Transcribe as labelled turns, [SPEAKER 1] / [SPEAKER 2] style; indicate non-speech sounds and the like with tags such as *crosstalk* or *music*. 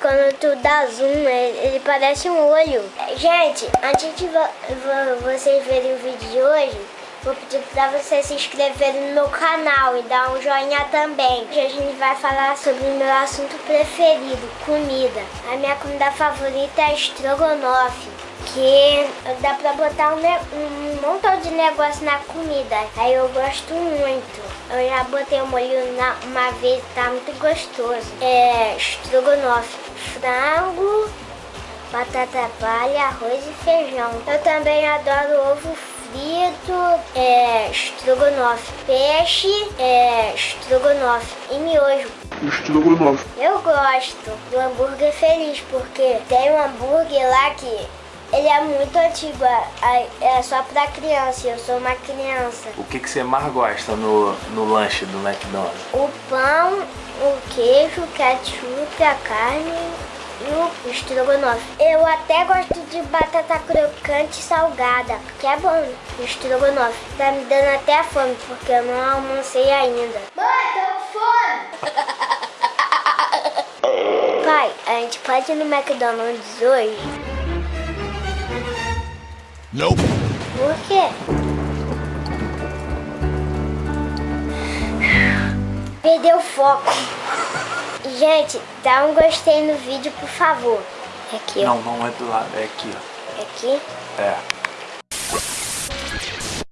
[SPEAKER 1] Quando tu dá zoom, ele, parece um olho. Gente, antes de vo vo vocês verem o vídeo de hoje, vou pedir pra vocês se inscreverem no meu canal e dar um joinha também. Hoje a gente vai falar sobre o meu assunto preferido, comida. A minha comida favorita é estrogonofe que dá pra botar um, um, montão de negócio na comida. Aí eu gosto muito. Eu já botei o molho na, uma vez, tá muito gostoso. É estrogonofe, frango, batata palha, arroz e feijão. Eu também adoro ovo frito, é, estrogonofe, peixe, é, estrogonofe e miojo.
[SPEAKER 2] Estrogonofe.
[SPEAKER 1] Eu gosto do hambúrguer feliz, porque tem um hambúrguer lá que ele é muito antigo, é, é só pra criança, eu sou uma criança.
[SPEAKER 3] O que, que você mais gosta no, no lanche do McDonald's?
[SPEAKER 1] O pão, o queijo, o ketchup, a carne e o estrogonofe. Eu até gosto de batata crocante salgada, porque é bom o estrogonofe. Tá me dando até fome, porque eu não almocei ainda. Mãe, tô com fome! *laughs* Pai, a gente pode ir no McDonald's hoje?
[SPEAKER 2] Não.
[SPEAKER 1] Por quê? Perdeu o foco. Gente, dá um gostei no vídeo, por favor. É aqui, ó.
[SPEAKER 3] Não, não é do lado, é aqui, ó.
[SPEAKER 1] É aqui?
[SPEAKER 3] É.